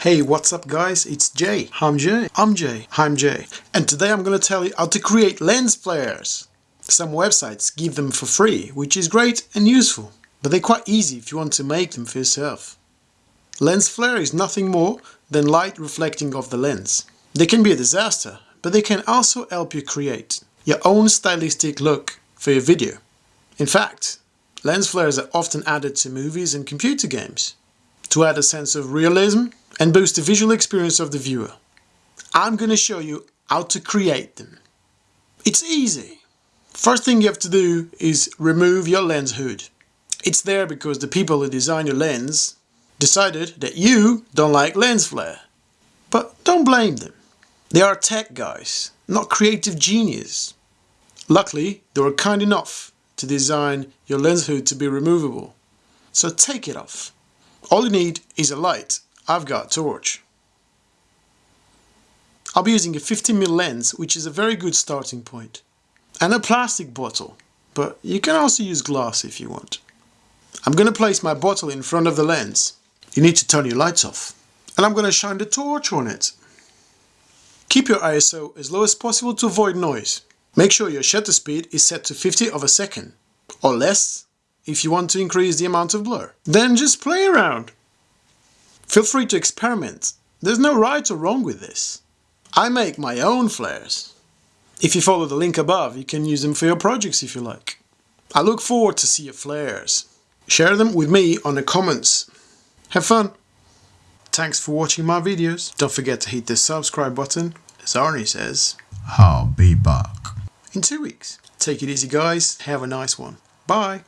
Hey, what's up guys? It's Jay. I'm Jay. I'm Jay. I'm Jay. And today I'm gonna tell you how to create lens flares. Some websites give them for free, which is great and useful, but they're quite easy if you want to make them for yourself. Lens flare is nothing more than light reflecting off the lens. They can be a disaster, but they can also help you create your own stylistic look for your video. In fact, lens flares are often added to movies and computer games to add a sense of realism and boost the visual experience of the viewer. I'm going to show you how to create them. It's easy. First thing you have to do is remove your lens hood. It's there because the people who design your lens decided that you don't like lens flare. But don't blame them. They are tech guys, not creative genius. Luckily, they were kind enough to design your lens hood to be removable. So take it off. All you need is a light I've got torch. I'll be using a 50mm lens, which is a very good starting point, and a plastic bottle, but you can also use glass if you want. I'm going to place my bottle in front of the lens. You need to turn your lights off, and I'm going to shine the torch on it. Keep your ISO as low as possible to avoid noise. Make sure your shutter speed is set to 50 of a second, or less if you want to increase the amount of blur. Then just play around. Feel free to experiment. There's no right or wrong with this. I make my own flares. If you follow the link above, you can use them for your projects if you like. I look forward to see your flares. Share them with me on the comments. Have fun! Thanks for watching my videos. Don't forget to hit the subscribe button, as Arnie says. I'll be back. In two weeks. Take it easy guys, have a nice one. Bye!